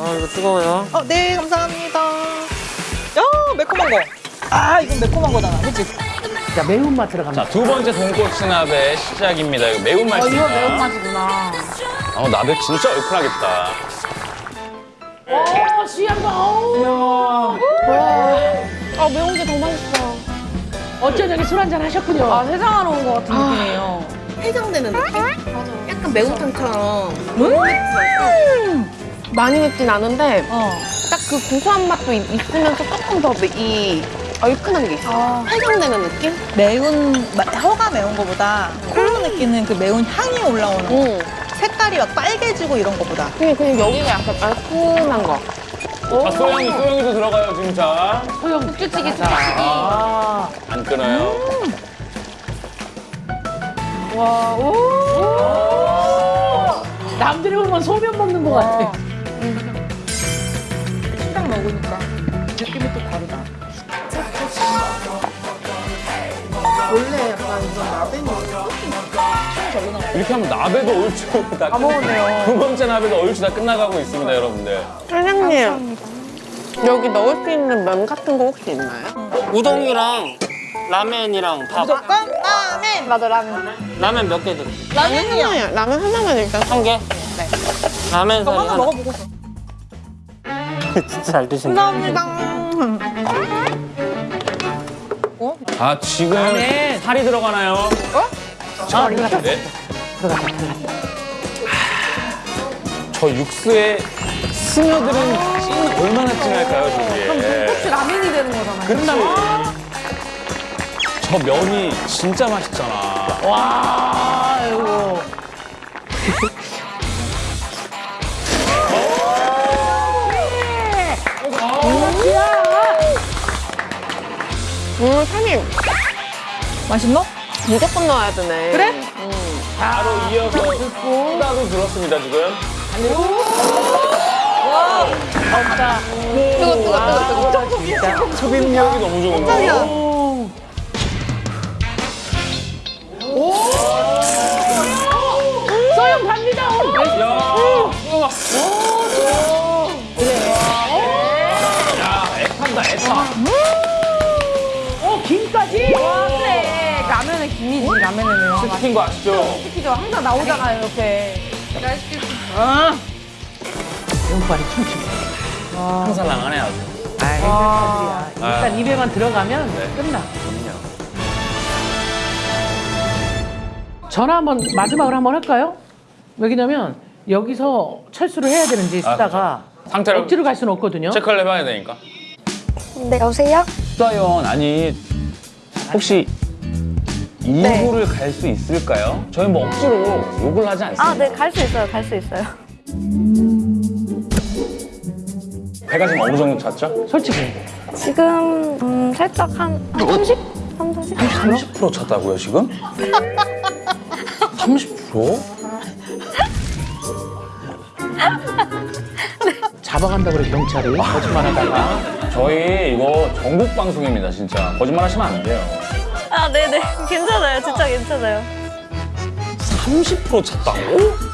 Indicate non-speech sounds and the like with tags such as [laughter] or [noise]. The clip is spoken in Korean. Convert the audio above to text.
아 이거 뜨거워요. 어, 네, 감사합니다. 야, 매콤한 거. 아, 이건 매콤한 거잖아, 그치? 자 매운맛 들어갑니다. 자, 두 번째 돈코츠나베 시작입니다. 이거 매운맛입니다. 이거 매운맛이구나. 어, 나베 진짜 얼큰하겠다. 어 시향도 어우. 아 매운 게 더 맛있어. 어째 저기 술 한잔 하셨군요. 아 해장하러 온 것 같은 느낌이에요. 해장되는 느낌? 약간 매운탕처럼 많이 맵진 않은데 어. 딱 그 고소한 맛도 있, 있으면서 조금 더 이 얼큰한 게 있어. 아. 해장되는 느낌? 매운, 마- 혀가 매운 거보다 콜로 느끼는 그 매운 향이 올라오는 거. 응. 색깔이 막 빨개지고 이런 거보다. 그냥, 그냥 여기가 약간 얼큰한 거. 자, 소영이, 소영이도 들어가요, 진짜. 소영 국주찌개 아. 안 끊어요. 와, 오. 남들이 보면 소면 먹는 것 같아. 식당 먹으니까 느낌이 또 다르다. 원래 약간 이런 라벤이 이렇게 하면 나베도 얼추 다, 다 먹었네요. 두 번째 나베도 얼추 다 끝나가고 있습니다, 여러분들. 사장님, 여기 넣을 수 있는 면 같은 거 혹시 있나요? 우동이랑 라멘이랑 밥. 무조건 라멘! 맞아, 라면. 라멘 몇 개? 라멘이요. 하나요. 라면 하나만 일단. 한 개? 네. 이거 사리 하나 하나. 먹어보고. 진짜 잘 드시네. 아, 지금 라멘. 살이 들어가나요? 아, 들어갔다. 네. 들어갔다. 들어갔다. 저 육수에 스며드는 찐 얼마나 진할까요, 저게? 혹시 라면이 되는 거잖아요. 그치? 저 면이 진짜 맛있잖아. 와, 아이고. 음, 사장님, 맛있노? 무조건 넣어야 되네. 그래? 바로 이어서 후다도 들었습니다, 지금. 뜨거, 뜨거, 뜨거, 뜨거. 진짜. 흡입력이 너무 좋은 거. 오. 소영 갑니다. 오. 야, 이거 김이지, 라면은. 시킨 거 아시죠? 시키죠. 항상 나오잖아요, 옆에. 배고파리 춤추고. 항상 나가네, 아주. 아, 일단 입에만 들어가면 네. 끝나. 전화 한번 마지막으로 한번 할까요? 왜냐면 여기서 철수를 해야 되는지 아, 쓰다가 상태를 억지로 갈 수는 없거든요. 체크를 해봐야 되니까. 네, 여보세요? 수다연, 아니, 혹시 네. 2부를 갈수 있을까요? 저희 뭐 억지로 욕을 하지 않습니다. 아, 네, 갈 수 있어요. 갈 수 있어요. 배가 지금 어느 정도 찼죠? 솔직히. 지금 음, 살짝 한, 한 30? 3, 40? 30% 찼다고요, 지금? 30%? 잡아간다 그래 경찰이 거짓말하다가 저희 이거 전국 방송입니다, 진짜. 거짓말 하시면 안 돼요. 아, 네네. [laughs] 괜찮아요. 진짜 괜찮아요. 30% 찼다고?